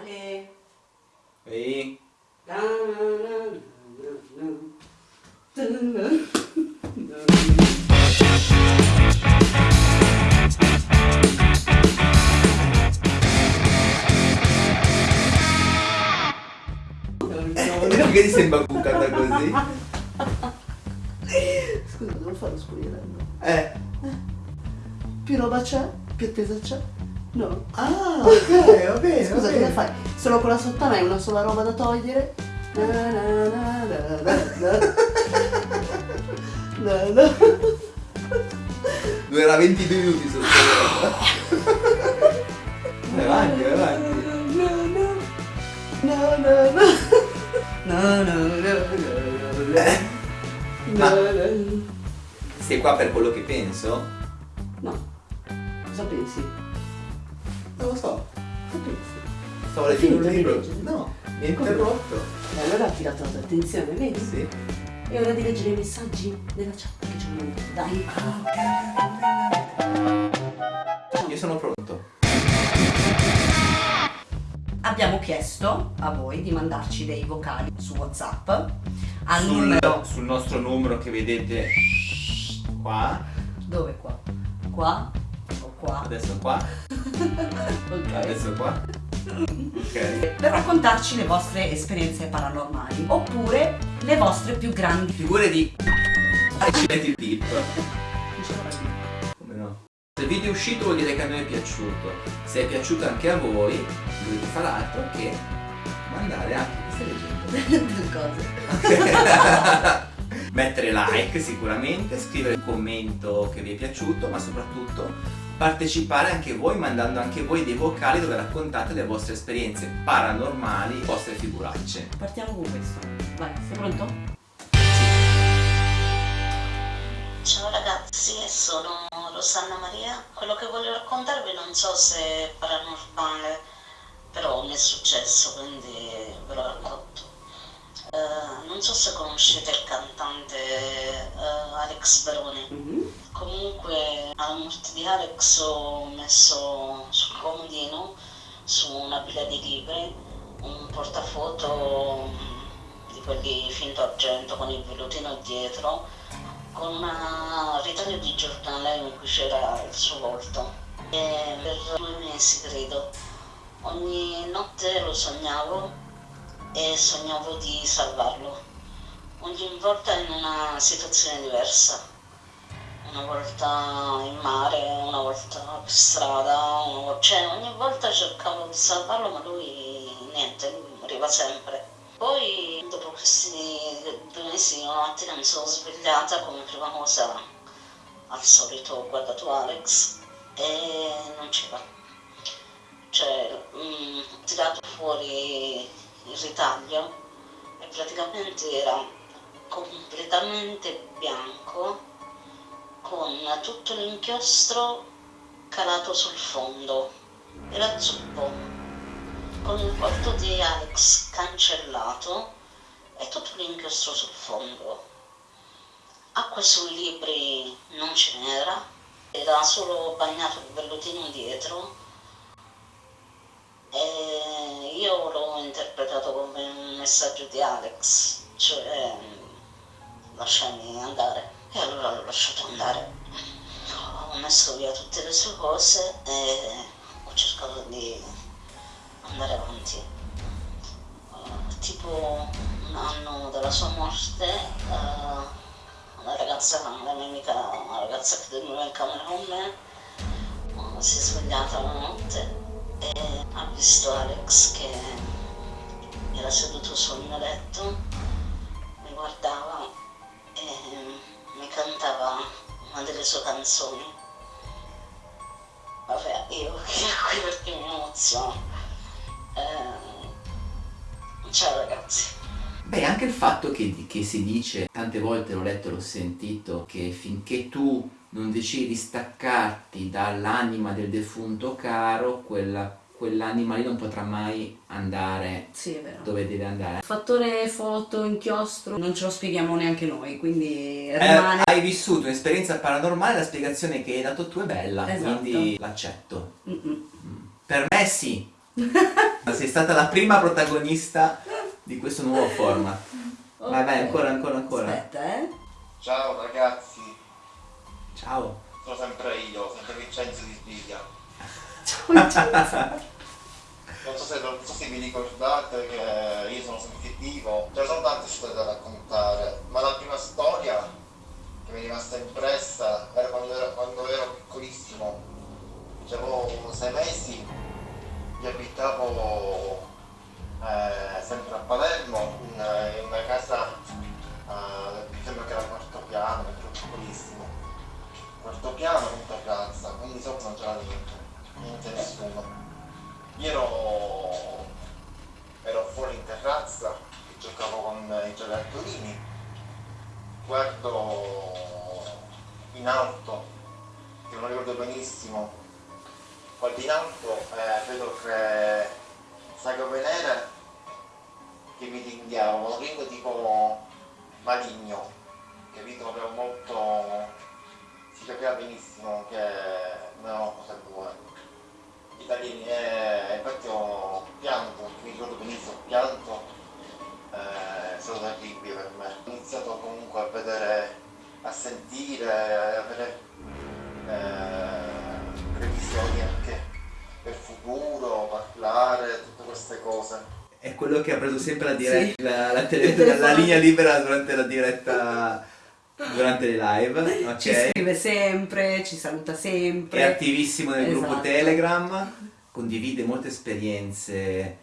Ale. Ehi. Perché ti sembra bucata così? Scusa, devo fare lo spogliarello. Eh. Più roba c'è? Più attesa c'è? No. Ah, ok, va bene. Fai? Solo con la sottana hai una sola roba da togliere? Na na na. Durerà 22 minuti sotto. Vai avanti, vai avanti. Ma- na. Sei qua per quello che penso? No. Cosa pensi? Non lo so. Cosa pensi? Stavo leggendo un libro. No, mi ha interrotto. E allora ha tirato la tua attenzione, vedi? Sì. È ora di leggere i messaggi della chat che ci hanno mandato. Dai. Io sono pronto. Abbiamo chiesto a voi di mandarci dei vocali su WhatsApp al Sul, numero sul nostro numero che vedete qua. dove qua? Qua o qua? Adesso qua. Ok. Adesso qua. Ok. Per raccontarci le vostre esperienze paranormali oppure le vostre più grandi Figure di accidenti il dip. Come no? Se il video è uscito vuol dire che a noi è piaciuto. Se è piaciuto anche a voi, dovete fare altro che mandare anche queste cose. Mettere like sicuramente, scrivere un commento che vi è piaciuto, ma soprattutto partecipare anche voi mandando anche voi dei vocali dove raccontate le vostre esperienze paranormali, le vostre figuracce. Partiamo con questo. Vai, sei pronto? Ciao ragazzi, sono Rosanna Maria. Quello che voglio raccontarvi non so se è paranormale, però mi è successo, quindi ve lo racconto. Eh, non so se conoscete il cantante eh, Alex Baroni. Mhm. Comunque alla morte di Alex ho messo sul comodino, su una pila di libri, un portafoto mm, di quelli finto argento con il vellutino dietro, con un ritaglio di giornale in cui c'era il suo volto. E per due mesi credo, ogni notte lo sognavo e sognavo di salvarlo, ogni volta in una situazione diversa una volta in mare, una volta per strada, una vo- cioè ogni volta cercavo di salvarlo ma lui niente, lui moriva sempre. Poi dopo questi due mesi una mattina mi sono svegliata come prima cosa al solito ho guardato Alex e non c'era. Cioè mm, ho tirato fuori il ritaglio e praticamente era completamente bianco con tutto l'inchiostro calato sul fondo. Era zuppo, con il volto di Alex cancellato e tutto l'inchiostro sul fondo. Acqua sui libri non ce n'era, era solo bagnato il vellutino dietro e io l'ho interpretato come un messaggio di Alex, cioè lasciami andare. E allora l'ho lasciato andare. Ho messo via tutte le sue cose e ho cercato di andare avanti. Eh, tipo un anno dalla sua morte, eh, una ragazza, la mia amica, una ragazza che dormiva in camera con me, eh, si è svegliata una notte e ha visto Alex che era seduto sul mio letto, mi guardava e mi cantava una delle sue canzoni. Vabbè, io qui perché mi emoziono. Eh, ciao ragazzi. Beh, anche il fatto che, che si dice, tante volte l'ho letto e l'ho sentito, che finché tu non decidi di staccarti dall'anima del defunto caro, quella- quell'anima lì non potrà mai andare Sì, dove deve andare. Fattore foto, inchiostro, non ce lo spieghiamo neanche noi, quindi Eh, rimane... hai vissuto un'esperienza paranormale, la spiegazione che hai dato tu è bella, Esatto. quindi l'accetto. Mm-mm. Per me sì. Sei stata la prima protagonista di questo nuovo format. Vai, vai, Ok. ancora, ancora, ancora. Aspetta, eh. Ciao ragazzi, Ciao. sono sempre io, sempre Vincenzo di Sbiglia. Non so, se, non so se vi ricordate che io sono sensitivo, ce ne sono tante storie da raccontare, ma la prima storia che mi è rimasta impressa era quando ero, quando ero piccolissimo, avevo sei mesi, io abitavo eh, sempre a Palermo, in, in una casa, eh, sembra che era quarto piano, perché ero piccolissimo, quarto piano con terrazza, quindi sopra non c'era niente, niente nessuno. Io ero, ero fuori in terrazza, giocavo con i giocattolini, guardo in alto, che non ricordo benissimo, guardo in alto e vedo che sagome nere che mi ringhiavano, un ringo tipo maligno, capito? Proprio molto... si capiva benissimo che non erano cose buone italiani e infatti ho pianto, mi ricordo benissimo, ho pianto, eh, è stato terribile per me. Ho iniziato comunque a vedere, a sentire, a avere eh, previsioni anche per futuro, parlare, tutte queste cose. È quello che ha preso sempre la, diretta, Sì. la, la Il telefono. la linea libera durante la diretta, durante le live, ok? Ci scrive sempre, ci saluta È sempre. attivissimo nel gruppo Esatto. Telegram, condivide molte esperienze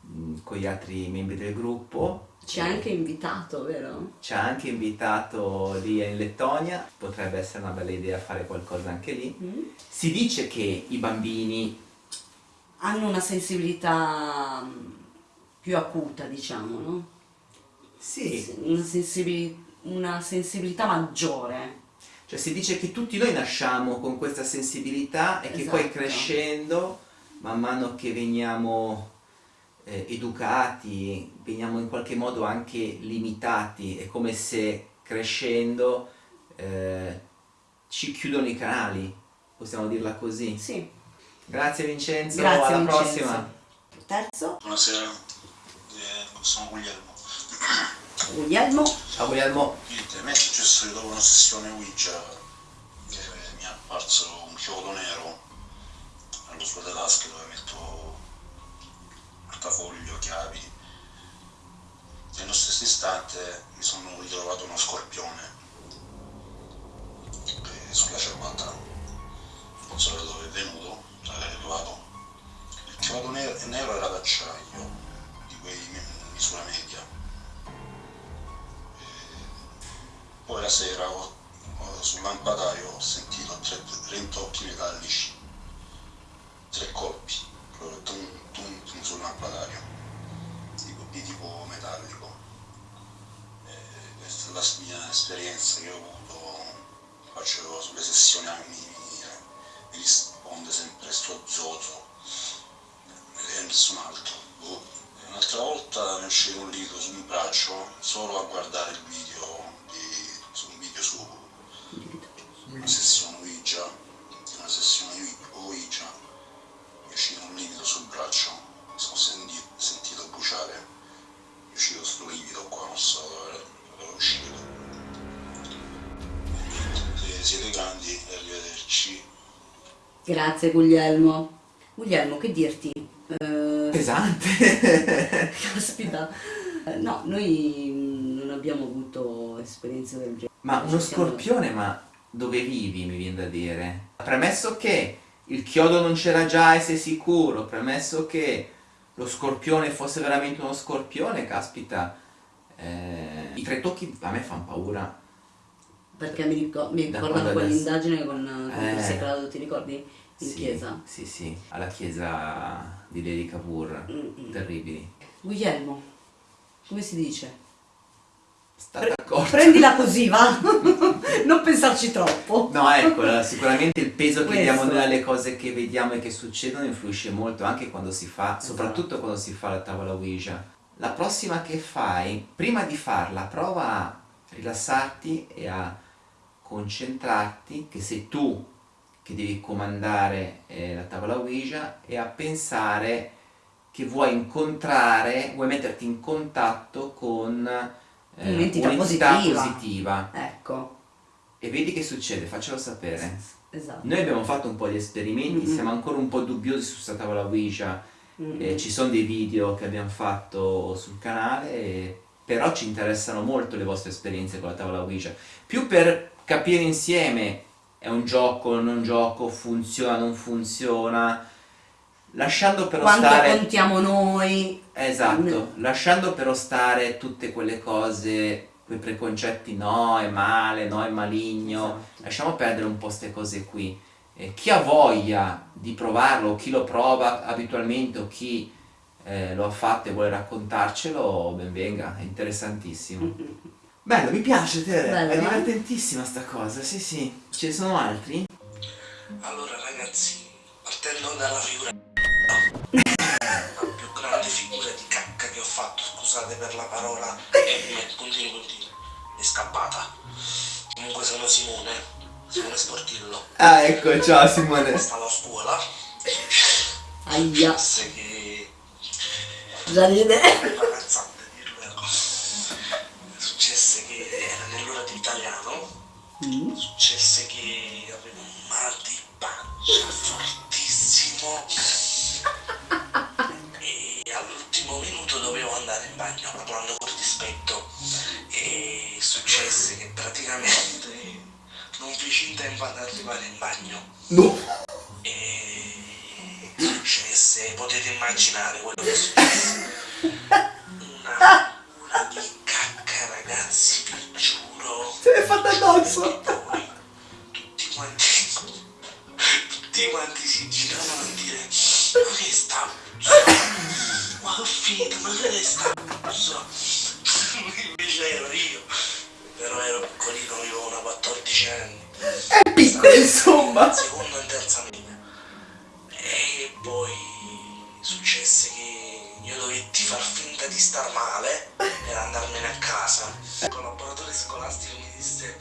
mh, con gli altri membri del gruppo. Ci ha anche invitato, vero? Ci ha anche invitato lì in Lettonia, potrebbe essere una bella idea fare qualcosa anche lì. Mm. Si dice che i bambini, Hanno una sensibilità mm, più acuta, diciamo, no? sì, Una, sensibili- una sensibilità maggiore. cioè si dice che tutti noi nasciamo con questa sensibilità e che poi Esatto. crescendo, man mano che veniamo eh, educati, veniamo in qualche modo anche limitati, è come se crescendo eh, ci chiudono i canali, possiamo dirla così. Sì. Grazie Vincenzo, Grazie alla Vincenzo. prossima. Terzo, Buonasera, eh, sono Guglielmo. Guglielmo. Ciao Guglielmo. Niente, a me è successo che dopo una sessione Ouija eh, mi è apparso un chiodo nero allo suo delle tasche dove metto portafoglio, chiavi. Nello stesso istante mi sono ritrovato uno scorpione eh, sulla ciabatta. Non so da dove è venuto, da dove è arrivato. Il chiodo nero era d'acciaio, sera ho- ho- sul lampadario ho sentito tre, intocchi metallici, tre colpi, proprio tum, tum, tum sul lampadario, di, di tipo metallico. Eh, questa è la mia esperienza che ho avuto, faccio sulle sessioni mi, mi, mi risponde sempre sto zozo e nessun altro. Boh. Un'altra volta mi è uscito un liquido su un braccio solo a guardare il video di, su un video su una sessione Ouija, una sessione Ouija, mi è uscito un liquido sul braccio, mi sono senti- sentito bruciare, è uscito sto liquido qua, non so dove dove è uscito. Niente, siete grandi e arrivederci. Grazie Guglielmo. Guglielmo, che dirti? Eh, Pesante. caspita. No, noi non abbiamo avuto esperienze del genere. ma uno scorpione, ma dove vivi mi viene da dire? Premesso che il chiodo non c'era già e sei sicuro, premesso che lo scorpione fosse veramente uno scorpione, caspita, eh, i tre tocchi a me fanno paura. Perché mi, ricor- mi adesso- quell'indagine con, con Eh. Chris Claudio, ti ricordi? In Sì, chiesa. Sì, sì, alla chiesa di Lady Cavour, Mm-mm. terribili. Guglielmo, come si dice? Sta d'accordo. Prendila così, va? non pensarci troppo. No, ecco, sicuramente il peso che diamo noi alle cose che vediamo e che succedono influisce molto anche quando si fa, Esatto. soprattutto quando si fa la tavola Ouija. La prossima che fai, prima di farla, prova a rilassarti e a concentrarti, che sei tu che devi comandare eh, la tavola Ouija, e a pensare che vuoi incontrare, vuoi metterti in contatto con eh, Un'entità positiva. positiva. Ecco, E vedi che succede, faccelo sapere. esatto. Noi abbiamo fatto un po' di esperimenti, Mhm. siamo ancora un po' dubbiosi su questa tavola Ouija, Mm. eh, ci sono dei video che abbiamo fatto sul canale, e- però ci interessano molto le vostre esperienze con la tavola Ouija, più per capire insieme è un gioco, non gioco, funziona, non funziona, lasciando però Quanto stare... contiamo noi? Esatto, lasciando però stare tutte quelle cose, quei preconcetti no è male, no è maligno, Esatto. lasciamo perdere un po' queste cose qui. Eh, chi ha voglia di provarlo, o chi lo prova abitualmente o chi eh, lo ha fatto e vuole raccontarcelo, ben venga, è interessantissimo. Bello, mi piace Tere, Bello, è eh? divertentissima sta cosa, sì sì. Ce ne sono altri? Allora ragazzi, partendo dalla figura scusate per la parola, e puntini puntini, è scappata. Comunque sono Simone, Simone Sportillo. Ah ecco, ciao Simone. Stavo a scuola Aia, successe che già ride. ragazzante dirlo vero. Successe che era nell'ora di italiano Mm. successe che avevo un mal di pancia fortissimo No. e successe potete immaginare quello che successe una cura di cacca ragazzi vi giuro. Se l'è fatta addosso. poi tutti quanti, tutti quanti si giravano a dire ma che sta ma che finita, ma che sta invece ero io però ero piccolino, avevo una 14 anni È piccolo insomma. seconda e terza media e poi successe che io dovetti far finta di star male per andarmene a casa. Il collaboratore scolastico mi disse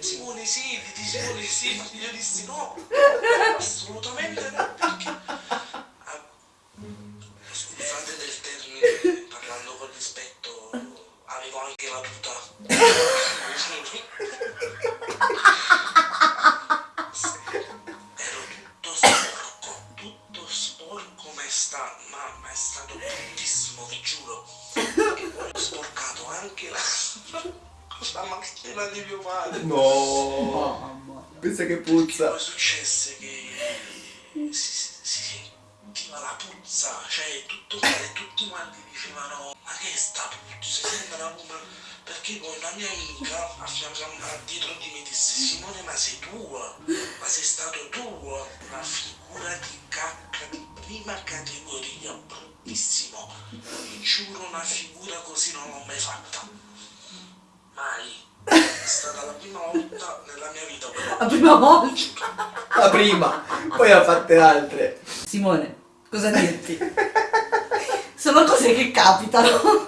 Simone siediti Simone siediti io dissi no. Assolutamente si, si sentiva la puzza, cioè tutto male, tutti quanti dicevano ma che sta puzza, sembra come... Perché poi una mia amica a fianco a dietro di me disse Simone ma sei tua, ma sei stato tu, una figura di cacca di prima categoria, bruttissimo, vi giuro una figura così non l'ho mai fatta, mai, è stata la prima volta nella mia vita La prima volta. La prima, poi ha fatte altre. Simone, cosa dirti? Sono cose che capitano.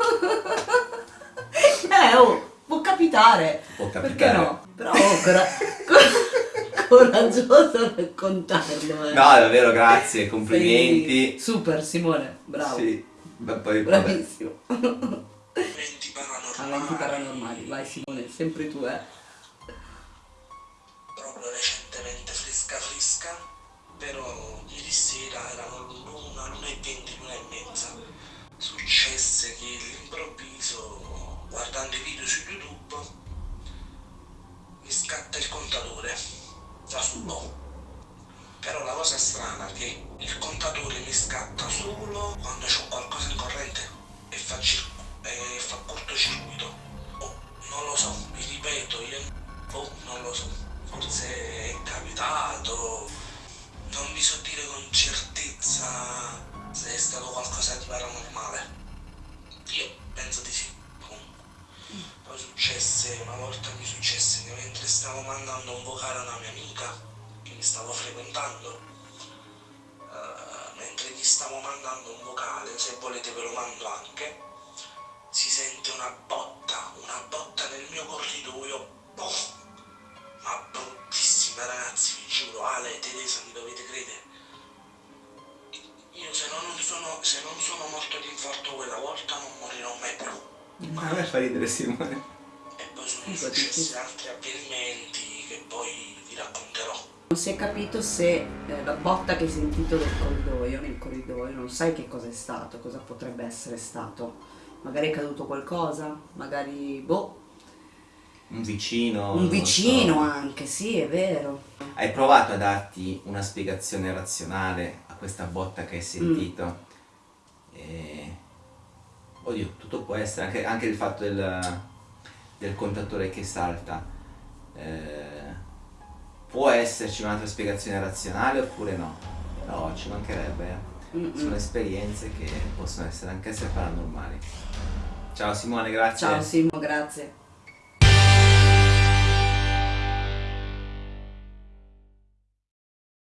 Eh, oh, può capitare. Può Perché capitare. no? Però oh, cor- coraggioso nel contarlo, eh. No, davvero, grazie, complimenti. Sei Super, Simone, bravo. Sì, beh, poi. Bravissimo. eventi paranormali. Aventi paranormali, vai Simone, sempre tu, eh. proprio recentemente fresca fresca, però ieri sera erano l'una, l'una e venti, l'una e mezza. Successe che all'improvviso, guardando i video su YouTube, mi scatta il contatore da solo. Però la cosa strana è che il contatore mi scatta solo quando c'ho qualcosa in corrente e fa, cir- e fa cortocircuito. Oh, non lo so, vi ripeto, io oh, non lo so, forse è capitato, non vi so dire con certezza se è stato qualcosa di paranormale. Io penso di sì. Poi successe, una volta mi successe che mentre stavo mandando un vocale a una mia amica che mi stavo frequentando, eh, mentre gli stavo mandando un vocale, se volete ve lo mando anche, si sente una botta, una botta nel mio corridoio, boh, ma bruttissima ragazzi, vi giuro, Ale e Teresa mi dovete credere. Io se non sono, se non sono morto di infarto quella volta non morirò mai più. A me fa ridere Simone. E poi sono successi altri avvenimenti che poi vi racconterò. Non si è capito se eh, la botta che hai sentito nel corridoio, nel corridoio, non sai che cosa è stato, cosa potrebbe essere stato. Magari è caduto qualcosa, magari boh, Un vicino. un vicino so. anche, sì, è vero. Hai provato a darti una spiegazione razionale a questa botta che hai sentito? E... Oddio, tutto può essere, anche, anche il fatto del, del contatore che salta. Eh, può esserci un'altra spiegazione razionale oppure no? No, ci mancherebbe. Mm-mm. Sono esperienze che possono essere anche essere paranormali. Ciao Simone, grazie. Ciao Simo, grazie.